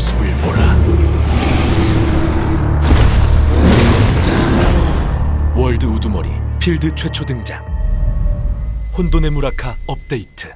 모습을 보라. 월드 우두머리 필드 최초 등장. 혼돈의 무라카 업데이트.